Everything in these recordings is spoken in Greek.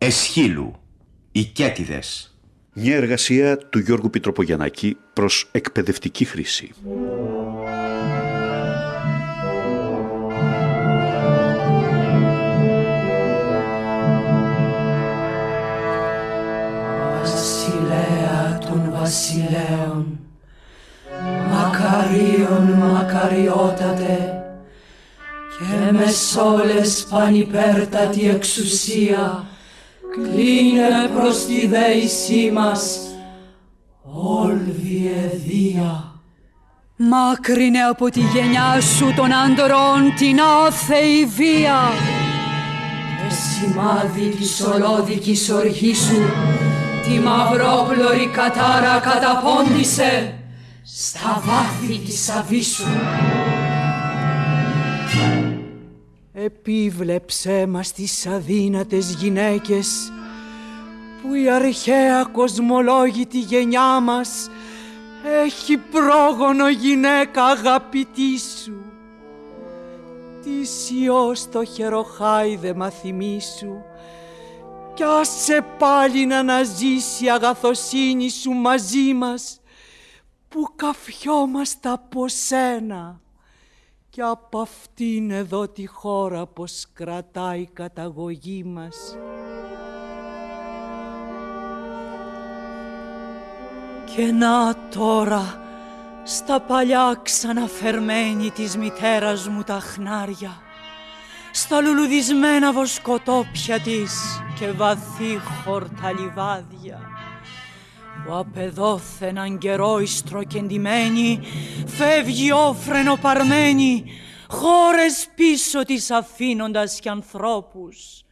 Εσχύλου, οι Κέτιδες. Μια εργασία του Γιώργου Πιτροπογιαννάκη προς εκπαιδευτική χρήση. Βασιλέα των βασιλέων, μακαρίων μακαριότατε, και μες σόλες πανυπέρτατη εξουσία, κλείνε προς τη δέησή μας, όλβη εδία. Μάκρυνε από τη γενιά σου των άντρων την άθεη βία. Και σημάδι της ολόδικης οργής σου, τη μαυρόπλωρη κατάρα καταπώντησε στα βάθη της αβίσου. Επίβλεψέ μας τις αδύνατες γυναίκες που η αρχαία κοσμολόγητη γενιά μας έχει πρόγονο γυναίκα αγαπητή σου. Τι ιός το χεροχάιδε μαθημί σου κι άσε πάλι να αναζήσει η αγαθοσύνη σου μαζί μας που καφιόμαστε από σένα και από αυτήν εδώ τη χώρα πως κρατάει η καταγωγή μας. Και να τώρα στα παλιά ξαναφερμένη της μητέρας μου τα χνάρια στα λουλουδισμένα βοσκοτόπια της και βαθύ χορταλιβάδια που απεδόθεναν καιρό ιστροκεντημένη φεύγει όφρενο παρμένη χώρες πίσω της αφήνοντας κι ανθρώπους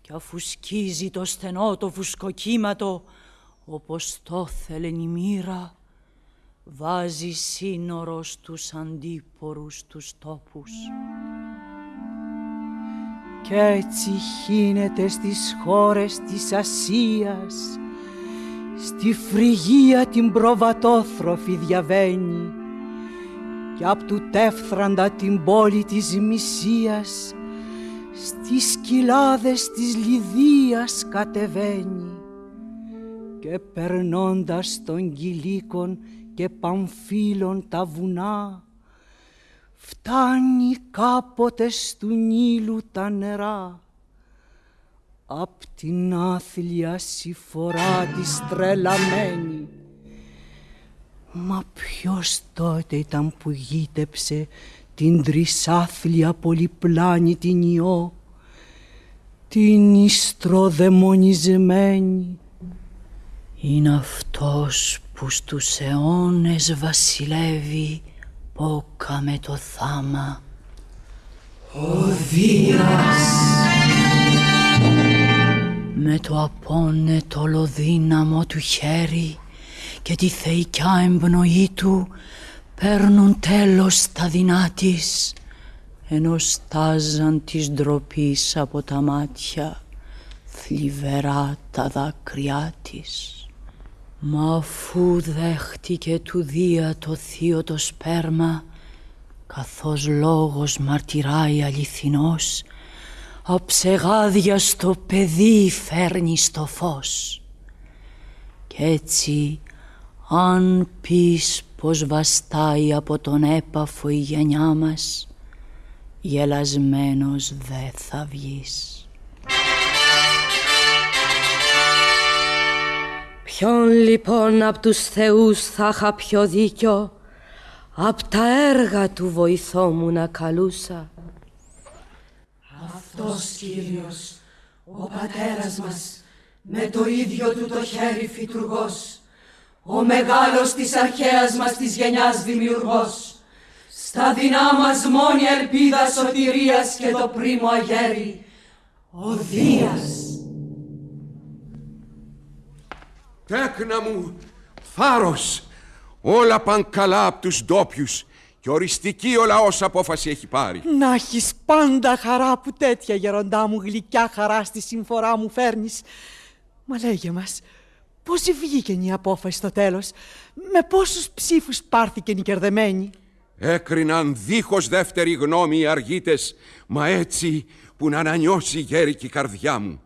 κι αφού σκίζει το στενό το φουσκοκύματο όπως το θέλεν η μοίρα βάζει σύνορο στους αντίπορους τους τόπους. Κι έτσι χύνεται στις χώρες της Ασίας στη φρυγία την προβατόθροφη διαβαίνει κι απ' του τεύθραντα την πόλη της Μυσίας στις κοιλάδες της Λιδίας κατεβαίνει και περνώντας των κυλίκων και παμφύλων τα βουνά φτάνει κάποτε στου Νείλου τα νερά απ' την άθλια συφορά της τρελαμένη. Μα ποιος τότε ήταν που γύτεψε την τρισάθλια πολυπλάνη την ιό, την ιστροδαιμονισμένη. Είναι αυτός που στους αιώνες βασιλεύει πόκα με το θάμα. Ο Δίας με το απόνετο ολοδύναμο του χέρι και τη θεϊκιά εμπνοή του παίρνουν τέλος τα δεινά της ενώ στάζαν της ντροπής από τα μάτια θλιβερά τα δάκρυά της. Μα αφού δέχτηκε του Δία το θείο το σπέρμα καθώς λόγος μαρτυράει αληθινός αψεγάδια στο παιδί φέρνει στο φως. Κι έτσι αν πεις πως βαστάει από τον έπαφο η γενιά μας γελασμένος δε θα βγεις. Ποιον λοιπόν απ' τους θεούς θα είχα πιο δίκιο; Απ' τα έργα του βοηθό μου να καλούσα. Αυτός Κύριος, ο πατέρας μας Με το ίδιο του το χέρι φυτουργός Ο μεγάλος της αρχαίας μας της γενιάς δημιουργός. Στα δεινά μας μόνη ελπίδα σωτηρίας και το πρίμο αγέρι Ο Δίας Τέκνα μου, θάρρος, όλα παν καλά από τους ντόπιους και οριστική ο λαός απόφαση έχει πάρει. Να έχεις πάντα χαρά που τέτοια γεροντά μου γλυκιά χαρά στη συμφορά μου φέρνεις. Μα λέγε μας, πώς βγήκε η απόφαση στο τέλος, με πόσους ψήφους πάρθηκε η κερδεμένη; Έκριναν δίχως δεύτερη γνώμη οι αργίτες, μα έτσι που να ανανιώσει η γέρικη καρδιά μου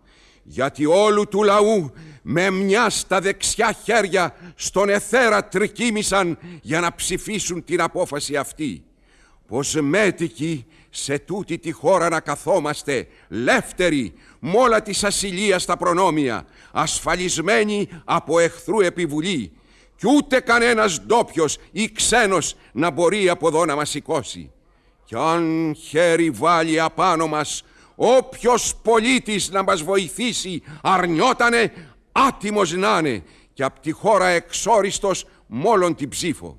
γιατί όλου του λαού με μια στα δεξιά χέρια στον εθέρα τρικίμησαν για να ψηφίσουν την απόφαση αυτή. Πως μέτικοι σε τούτη τη χώρα να καθόμαστε λεύτεροι μ' όλα της ασυλίας τα προνόμια, ασφαλισμένοι από εχθρού επιβουλή κι ούτε κανένας ντόπιος ή ξένος να μπορεί από εδώ να μας σηκώσει. Κι αν χέρι βάλει απάνω μας όποιος πολίτης να μας βοηθήσει αρνιότανε άτιμος να είναι και απ' τη χώρα εξόριστος μόλον την ψήφο.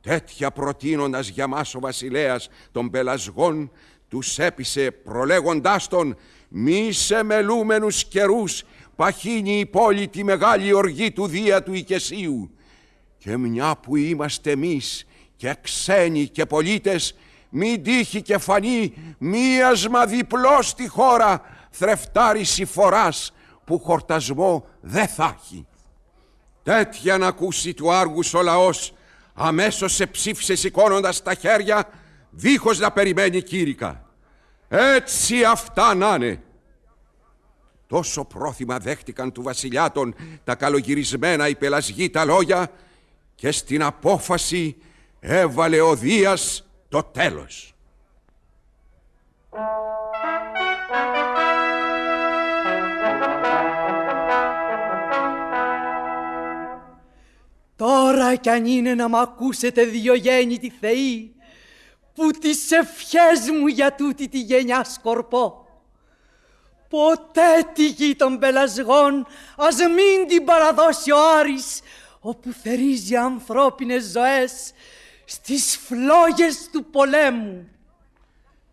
Τέτοια προτείνοντας για μας ο βασιλέας των πελασγών τους έπεισε προλέγοντάς τον μη σε μελούμενους καιρούς παχύνει η πόλη τη μεγάλη οργή του Δία του Οικεσίου και μια που είμαστε εμείς και ξένοι και πολίτες μην τύχει και φανεί μίασμα διπλός στη χώρα θρεφτάρι φοράς που χορτασμό δεν θα έχει. Τέτοια να ακούσει του άργους ο λαός αμέσως σε ψήφισε σηκώνοντας τα χέρια δίχως να περιμένει κήρυκα. Έτσι αυτά να είναι. Τόσο πρόθυμα δέχτηκαν του βασιλιάτων τα καλογυρισμένα υπελασγή τα λόγια και στην απόφαση έβαλε ο Δίας το τέλος. Τώρα κι αν είναι να μ' ακούσετε διογέννητη θεοί, που τις ευχές μου για τούτη τη γενιά σκορπώ. Ποτέ τη γη των πελασγών ας μην την παραδώσει ο Άρης, όπου θερίζει ανθρώπινες ζωές στις φλόγες του πολέμου.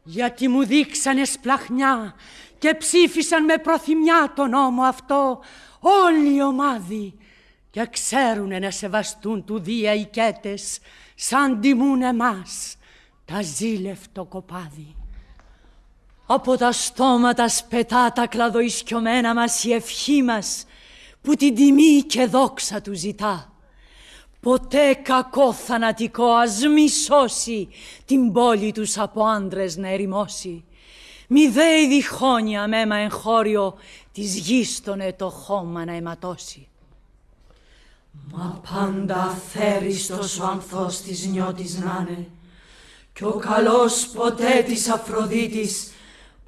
Γιατί μου δείξανε σπλαχνιά και ψήφισαν με προθυμιά τον νόμο αυτό όλοι οι ομάδοι και ξέρουνε να σεβαστούν του Δία οικέτες σαν τιμούν εμάς τα ζήλευτο κοπάδι. Από τα στόματα σπετά τα κλαδοϊσκιωμένα μας η ευχή μας που την τιμή και δόξα του ζητά. Ποτέ κακό θανατικό ας μη σώσει την πόλη τους από άντρες να ερημώσει. Μη δέει διχόνια μέμα εγχώριο της γης τον το χώμα να αιματώσει. Μα πάντα αθέριστος ο ανθός της νιώτης να'ναι κι ο καλός ποτέ της Αφροδίτης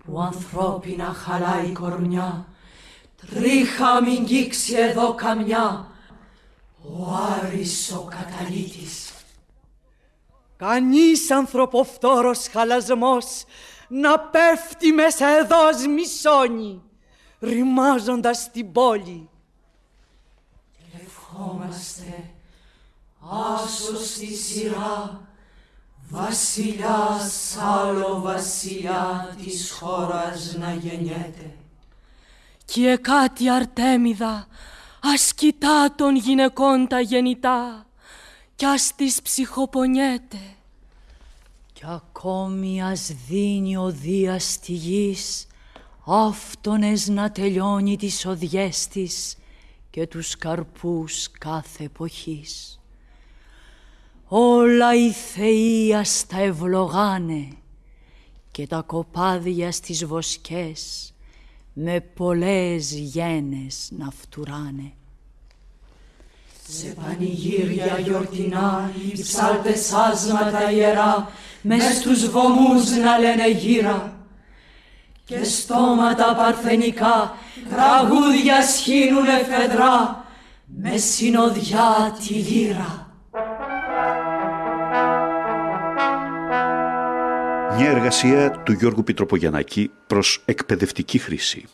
που ανθρώπινα χαλάει κορμιά τρίχα μην κύξει εδώ καμιά ο Άρης ο καταλήτης. Κανείς ανθρωποφθόρος χαλασμός να πέφτει μέσα εδώ μισόνι, ρημάζοντας την πόλη. Και ευχόμαστε άσος στη σειρά βασιλιάς άλλο βασιλιά της χώρας να γεννιέται. Και κάτι Αρτέμιδα ας κοιτά των γυναικών τα γεννητά κι ας τις ψυχοπονιέται. Κι ακόμη ας δίνει ο Δίας στη γης αυτονες να τελειώνει τις οδιές της και τους καρπούς κάθε εποχής. Όλα οι θεοί ας τα ευλογάνε και τα κοπάδια στις βοσκές με πολλές γένες να φτουράνε. Σε πανηγύρια γιορτινά οι ψάλτες άσματα ιερά μες στους βωμούς να λένε γύρα και στόματα παρθενικά τραγούδια σχήνουνε φεδρά με συνοδιά τη λύρα. Μια εργασία του Γιώργου Πιτροπογιαννάκη προς εκπαιδευτική χρήση.